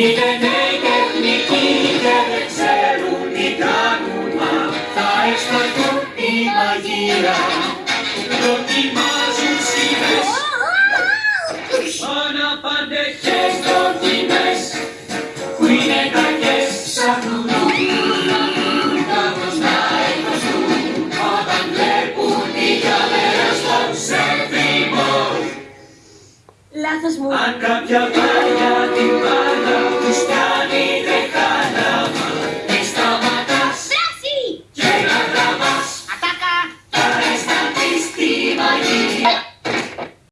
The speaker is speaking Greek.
Είναι νέοι τεχνικοί και δεν ξέρουν τι κάνουν Μα θα αισθανθούν τη μαγεία Δοκιμάζουν σχήμες Αναπαντεχές δοκιμές Που είναι κακές ψάχνουν Τα γνωστά εκδοστούν Όταν βλέπουν τη γυαλέρα στο σερβιμό Λάθος μου. αν κάποια πάλια την μπάλα